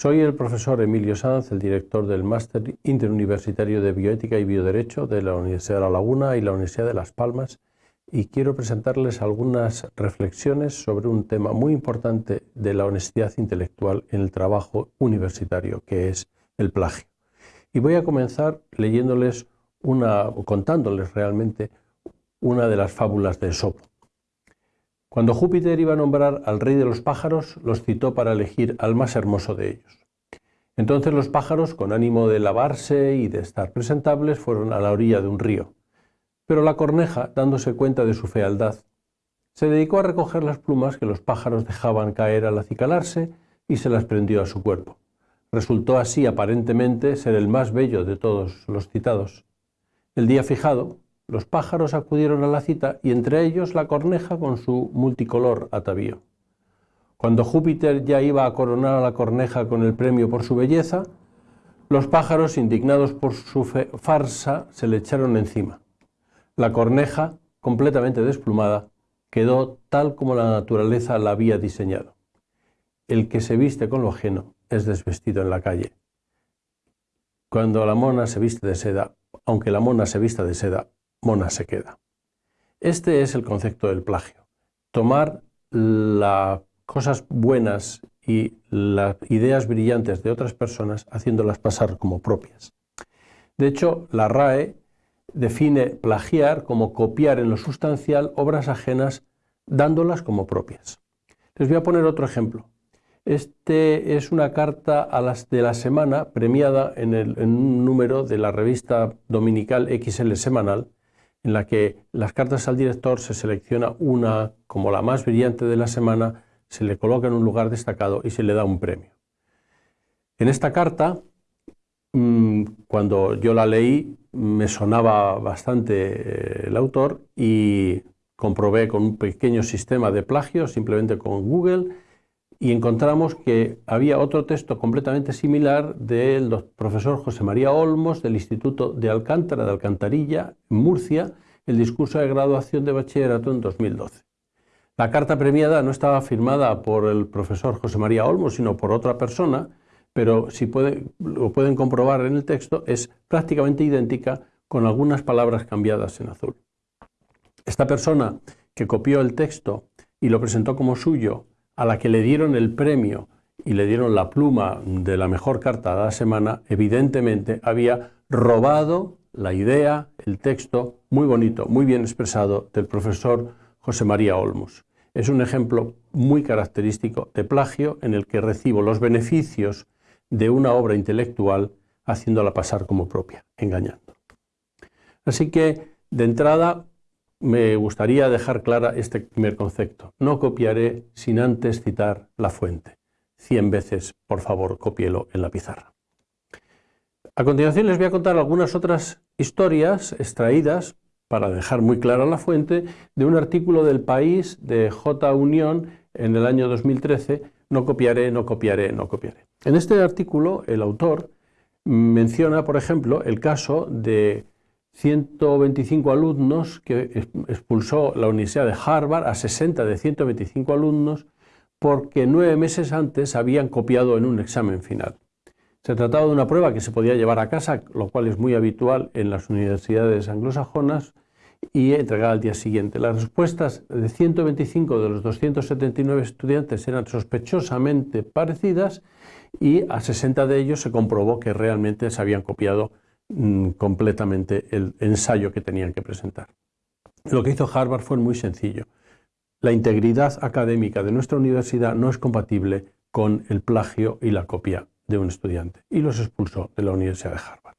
Soy el profesor Emilio Sanz, el director del Máster Interuniversitario de Bioética y Bioderecho de la Universidad de La Laguna y la Universidad de Las Palmas y quiero presentarles algunas reflexiones sobre un tema muy importante de la honestidad intelectual en el trabajo universitario, que es el plagio. Y voy a comenzar leyéndoles una, contándoles realmente una de las fábulas de Esopo. Cuando Júpiter iba a nombrar al rey de los pájaros, los citó para elegir al más hermoso de ellos. Entonces los pájaros, con ánimo de lavarse y de estar presentables, fueron a la orilla de un río. Pero la corneja, dándose cuenta de su fealdad, se dedicó a recoger las plumas que los pájaros dejaban caer al acicalarse y se las prendió a su cuerpo. Resultó así aparentemente ser el más bello de todos los citados. El día fijado, los pájaros acudieron a la cita y entre ellos la corneja con su multicolor atavío. Cuando Júpiter ya iba a coronar a la corneja con el premio por su belleza, los pájaros, indignados por su farsa, se le echaron encima. La corneja, completamente desplumada, quedó tal como la naturaleza la había diseñado. El que se viste con lo ajeno es desvestido en la calle. Cuando la mona se viste de seda, aunque la mona se vista de seda, mona se queda. Este es el concepto del plagio. Tomar las cosas buenas y las ideas brillantes de otras personas haciéndolas pasar como propias. De hecho, la RAE define plagiar como copiar en lo sustancial obras ajenas dándolas como propias. Les voy a poner otro ejemplo. Este es una carta a las de la semana premiada en, en un número de la revista dominical XL Semanal en la que las cartas al director se selecciona una como la más brillante de la semana, se le coloca en un lugar destacado y se le da un premio. En esta carta, mm, cuando yo la leí, me sonaba bastante eh, el autor y comprobé con un pequeño sistema de plagio, simplemente con Google, y encontramos que había otro texto completamente similar del profesor José María Olmos del Instituto de Alcántara de Alcantarilla, en Murcia, el discurso de graduación de bachillerato en 2012. La carta premiada no estaba firmada por el profesor José María Olmos, sino por otra persona, pero si lo pueden comprobar en el texto, es prácticamente idéntica con algunas palabras cambiadas en azul. Esta persona que copió el texto y lo presentó como suyo a la que le dieron el premio y le dieron la pluma de la mejor carta de la semana, evidentemente había robado la idea, el texto, muy bonito, muy bien expresado, del profesor José María Olmos. Es un ejemplo muy característico de plagio en el que recibo los beneficios de una obra intelectual haciéndola pasar como propia, engañando. Así que, de entrada, me gustaría dejar clara este primer concepto. No copiaré sin antes citar la fuente. Cien veces, por favor, copielo en la pizarra. A continuación les voy a contar algunas otras historias extraídas, para dejar muy clara la fuente, de un artículo del País de J. Unión en el año 2013, No copiaré, no copiaré, no copiaré. En este artículo el autor menciona, por ejemplo, el caso de 125 alumnos que expulsó la Universidad de Harvard a 60 de 125 alumnos porque nueve meses antes habían copiado en un examen final. Se trataba de una prueba que se podía llevar a casa, lo cual es muy habitual en las universidades anglosajonas, y entregar al día siguiente. Las respuestas de 125 de los 279 estudiantes eran sospechosamente parecidas y a 60 de ellos se comprobó que realmente se habían copiado Mm, completamente el ensayo que tenían que presentar. Lo que hizo Harvard fue muy sencillo. La integridad académica de nuestra universidad no es compatible con el plagio y la copia de un estudiante y los expulsó de la Universidad de Harvard.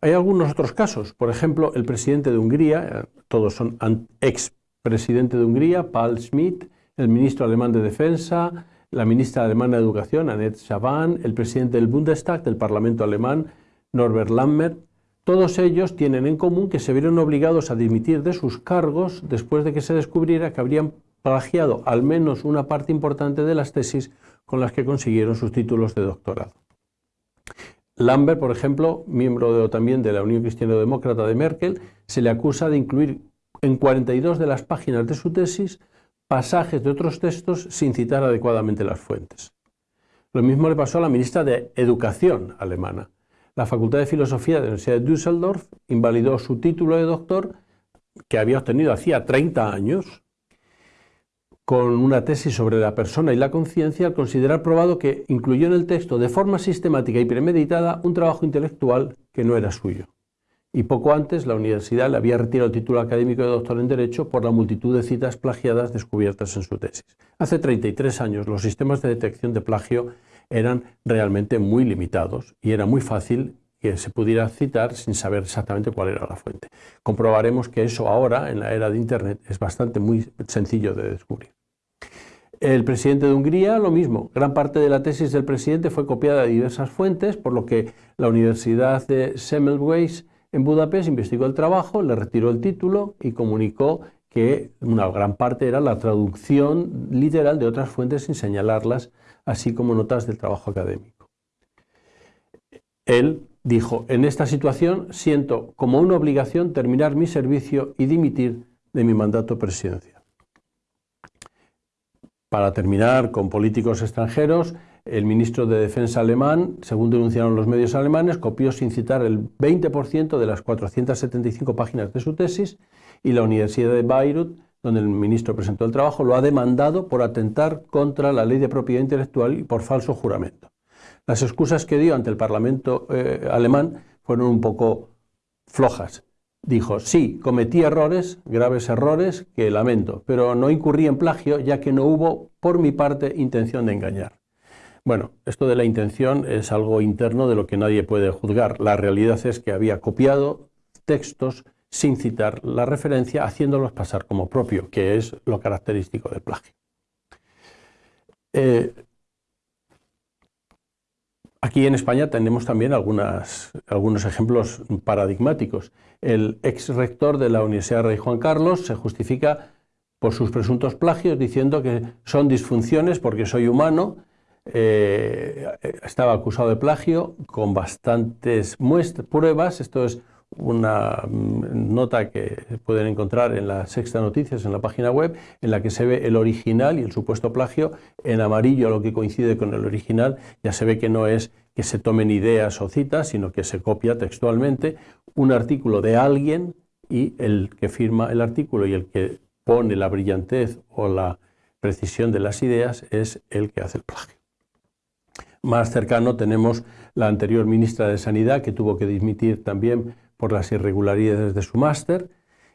Hay algunos otros casos, por ejemplo, el presidente de Hungría, eh, todos son ex presidente de Hungría, Paul Schmidt, el ministro alemán de Defensa, la ministra alemana de Educación, Annette Schavan, el presidente del Bundestag, del Parlamento alemán, Norbert Lammert, todos ellos tienen en común que se vieron obligados a dimitir de sus cargos después de que se descubriera que habrían plagiado al menos una parte importante de las tesis con las que consiguieron sus títulos de doctorado. Lambert, por ejemplo, miembro también de la Unión Cristiano Demócrata de Merkel, se le acusa de incluir en 42 de las páginas de su tesis pasajes de otros textos sin citar adecuadamente las fuentes. Lo mismo le pasó a la ministra de Educación alemana. La Facultad de Filosofía de la Universidad de Düsseldorf invalidó su título de doctor que había obtenido hacía 30 años con una tesis sobre la persona y la conciencia al considerar probado que incluyó en el texto de forma sistemática y premeditada un trabajo intelectual que no era suyo. Y poco antes la universidad le había retirado el título académico de doctor en Derecho por la multitud de citas plagiadas descubiertas en su tesis. Hace 33 años los sistemas de detección de plagio eran realmente muy limitados y era muy fácil que se pudiera citar sin saber exactamente cuál era la fuente. Comprobaremos que eso ahora, en la era de Internet, es bastante muy sencillo de descubrir. El presidente de Hungría, lo mismo. Gran parte de la tesis del presidente fue copiada de diversas fuentes, por lo que la Universidad de Semmelweis en Budapest investigó el trabajo, le retiró el título y comunicó que una gran parte era la traducción literal de otras fuentes sin señalarlas, así como notas del trabajo académico. Él dijo, en esta situación siento como una obligación terminar mi servicio y dimitir de mi mandato presidencial. Para terminar, con políticos extranjeros, el ministro de Defensa alemán, según denunciaron los medios alemanes, copió sin citar el 20% de las 475 páginas de su tesis y la Universidad de Beirut, donde el ministro presentó el trabajo, lo ha demandado por atentar contra la ley de propiedad intelectual y por falso juramento. Las excusas que dio ante el Parlamento eh, alemán fueron un poco flojas. Dijo, sí, cometí errores, graves errores, que lamento, pero no incurrí en plagio ya que no hubo, por mi parte, intención de engañar. Bueno, esto de la intención es algo interno de lo que nadie puede juzgar. La realidad es que había copiado textos sin citar la referencia, haciéndolos pasar como propio, que es lo característico del plagio. Eh, Aquí en España tenemos también algunos ejemplos paradigmáticos. El ex rector de la Universidad Rey Juan Carlos se justifica por sus presuntos plagios diciendo que son disfunciones porque soy humano. Eh, estaba acusado de plagio con bastantes pruebas. Esto es una mm, nota que pueden encontrar en la Sexta Noticias, en la página web, en la que se ve el original y el supuesto plagio. En amarillo, lo que coincide con el original, ya se ve que no es que se tomen ideas o citas, sino que se copia textualmente un artículo de alguien y el que firma el artículo y el que pone la brillantez o la precisión de las ideas es el que hace el plagio. Más cercano tenemos la anterior ministra de Sanidad que tuvo que dimitir también por las irregularidades de su máster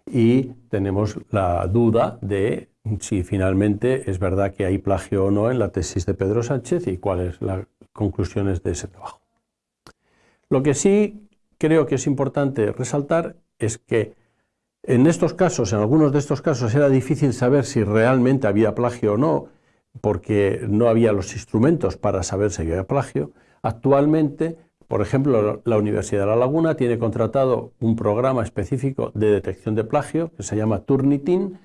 y tenemos la duda de si finalmente es verdad que hay plagio o no en la tesis de Pedro Sánchez y cuáles las conclusiones de ese trabajo. Lo que sí creo que es importante resaltar es que en estos casos, en algunos de estos casos, era difícil saber si realmente había plagio o no, porque no había los instrumentos para saber si había plagio. Actualmente por ejemplo, la Universidad de La Laguna tiene contratado un programa específico de detección de plagio que se llama Turnitin,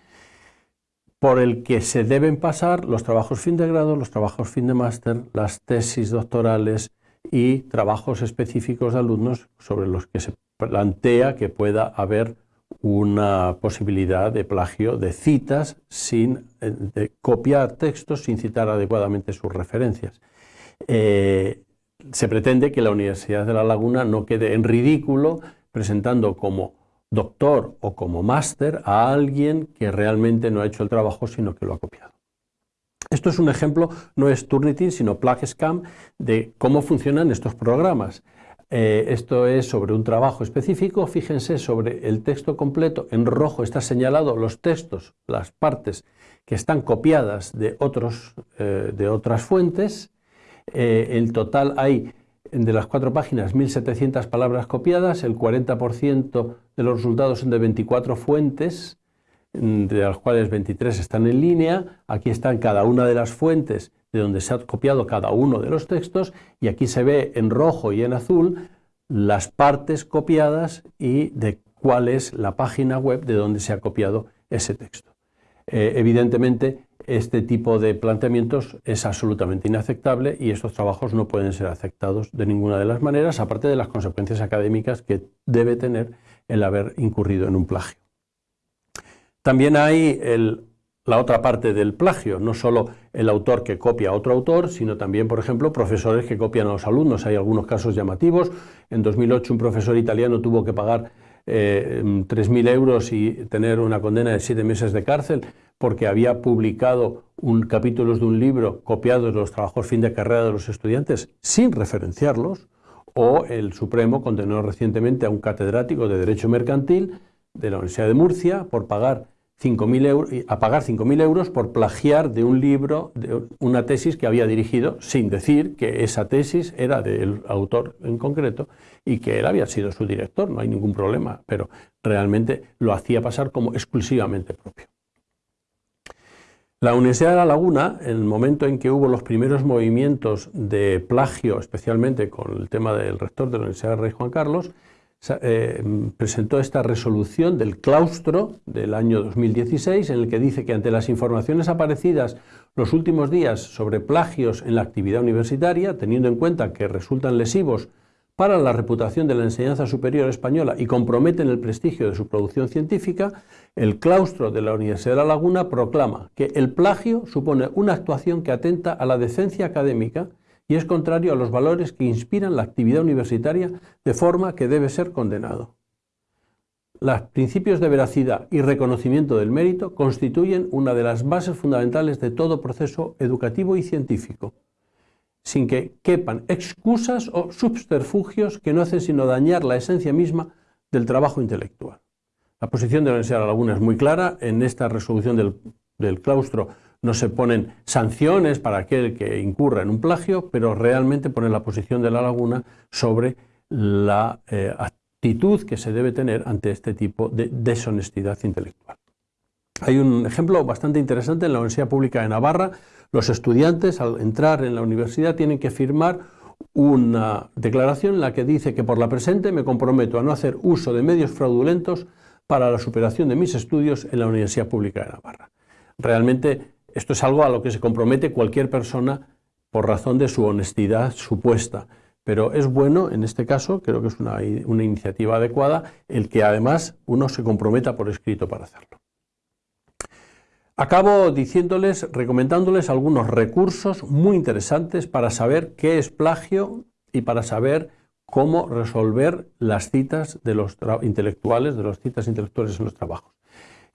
por el que se deben pasar los trabajos fin de grado, los trabajos fin de máster, las tesis doctorales y trabajos específicos de alumnos sobre los que se plantea que pueda haber una posibilidad de plagio de citas sin eh, de copiar textos sin citar adecuadamente sus referencias. Eh, se pretende que la Universidad de La Laguna no quede en ridículo presentando como doctor o como máster a alguien que realmente no ha hecho el trabajo sino que lo ha copiado. Esto es un ejemplo, no es Turnitin, sino PlagScam, de cómo funcionan estos programas. Eh, esto es sobre un trabajo específico, fíjense sobre el texto completo, en rojo está señalado los textos, las partes que están copiadas de, otros, eh, de otras fuentes, eh, el total hay de las cuatro páginas 1.700 palabras copiadas, el 40% de los resultados son de 24 fuentes, mm, de las cuales 23 están en línea. Aquí están cada una de las fuentes de donde se ha copiado cada uno de los textos y aquí se ve en rojo y en azul las partes copiadas y de cuál es la página web de donde se ha copiado ese texto. Eh, evidentemente, este tipo de planteamientos es absolutamente inaceptable y estos trabajos no pueden ser aceptados de ninguna de las maneras, aparte de las consecuencias académicas que debe tener el haber incurrido en un plagio. También hay la otra parte del plagio, no solo el autor que copia a otro autor, sino también, por ejemplo, profesores que copian a los alumnos. Hay algunos casos llamativos. En 2008 un profesor italiano tuvo que pagar eh, 3.000 euros y tener una condena de siete meses de cárcel porque había publicado un capítulos de un libro copiado de los trabajos fin de carrera de los estudiantes sin referenciarlos, o el Supremo condenó recientemente a un catedrático de Derecho Mercantil de la Universidad de Murcia por pagar 5.000 euros, a pagar 5.000 euros por plagiar de un libro, de una tesis que había dirigido, sin decir que esa tesis era del autor en concreto y que él había sido su director, no hay ningún problema, pero realmente lo hacía pasar como exclusivamente propio. La Universidad de La Laguna, en el momento en que hubo los primeros movimientos de plagio, especialmente con el tema del rector de la Universidad de Rey Juan Carlos, eh, presentó esta resolución del claustro del año 2016 en el que dice que ante las informaciones aparecidas los últimos días sobre plagios en la actividad universitaria, teniendo en cuenta que resultan lesivos para la reputación de la enseñanza superior española y comprometen el prestigio de su producción científica, el claustro de la Universidad de La Laguna proclama que el plagio supone una actuación que atenta a la decencia académica y es contrario a los valores que inspiran la actividad universitaria de forma que debe ser condenado. Los principios de veracidad y reconocimiento del mérito constituyen una de las bases fundamentales de todo proceso educativo y científico, sin que quepan excusas o subterfugios que no hacen sino dañar la esencia misma del trabajo intelectual. La posición de la Universidad de La Laguna es muy clara. En esta resolución del claustro no se ponen sanciones para aquel que incurra en un plagio, pero realmente pone la posición de la laguna sobre la eh, actitud que se debe tener ante este tipo de deshonestidad intelectual. Hay un ejemplo bastante interesante en la Universidad Pública de Navarra. Los estudiantes al entrar en la universidad tienen que firmar una declaración en la que dice que por la presente me comprometo a no hacer uso de medios fraudulentos para la superación de mis estudios en la Universidad Pública de Navarra. Realmente esto es algo a lo que se compromete cualquier persona por razón de su honestidad supuesta. Pero es bueno, en este caso, creo que es una, iniciativa adecuada, el que además uno se comprometa por escrito para hacerlo. Acabo diciéndoles, recomendándoles algunos recursos muy interesantes para saber qué es plagio y para saber cómo resolver las citas de los intelectuales, de las citas intelectuales en los trabajos.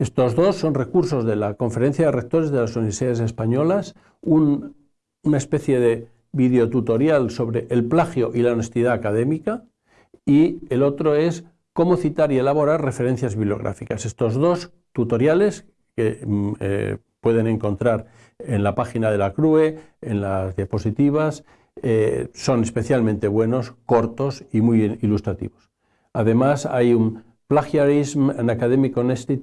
Estos dos son recursos de la Conferencia de Rectores de las Universidades Españolas, una especie de videotutorial sobre el plagio y la honestidad académica y el otro es cómo citar y elaborar referencias bibliográficas. Estos dos tutoriales que mm, eh, pueden encontrar en la página de la CRUE, en las diapositivas, eh, son especialmente buenos, cortos y muy ilustrativos. Además hay un Plagiarism and Academic Honesty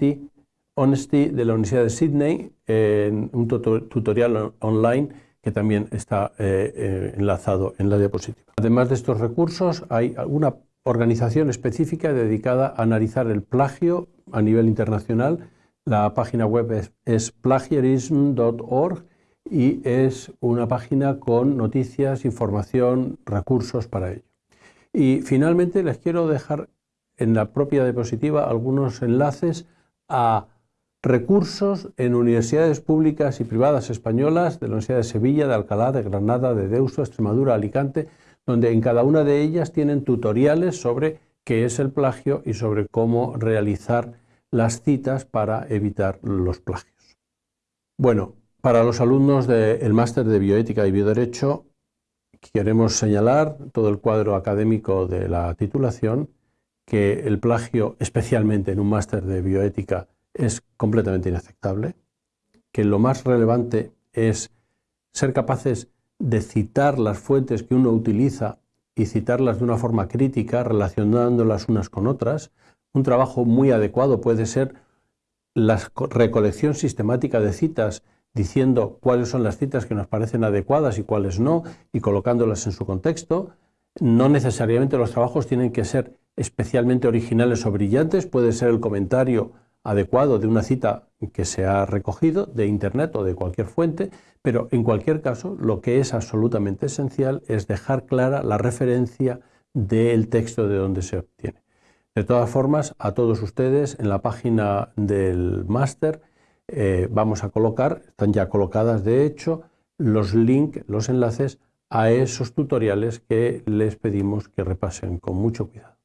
Honesty de la Universidad de Sydney, en un tutorial online que también está eh, eh, enlazado en la diapositiva. Además de estos recursos, hay una organización específica dedicada a analizar el plagio a nivel internacional. La página web es, es plagiarism.org y es una página con noticias, información, recursos para ello. Y finalmente les quiero dejar en la propia diapositiva algunos enlaces a recursos en universidades públicas y privadas españolas de la Universidad de Sevilla, de Alcalá, de Granada, de Deusto, Extremadura, Alicante, donde en cada una de ellas tienen tutoriales sobre qué es el plagio y sobre cómo realizar las citas para evitar los plagios. Bueno, para los alumnos del máster de Bioética y Bioderecho queremos señalar todo el cuadro académico de la titulación, que el plagio, especialmente en un máster de Bioética es completamente inaceptable, que lo más relevante es ser capaces de citar las fuentes que uno utiliza y citarlas de una forma crítica, relacionándolas unas con otras. Un trabajo muy adecuado puede ser la recolección sistemática de citas, diciendo cuáles son las citas que nos parecen adecuadas y cuáles no, y colocándolas en su contexto. No necesariamente los trabajos tienen que ser especialmente originales o brillantes, puede ser el comentario adecuado de una cita que se ha recogido de Internet o de cualquier fuente, pero en cualquier caso lo que es absolutamente esencial es dejar clara la referencia del texto de donde se obtiene. De todas formas, a todos ustedes en la página del máster eh, vamos a colocar, están ya colocadas de hecho, los links, los enlaces a esos tutoriales que les pedimos que repasen con mucho cuidado.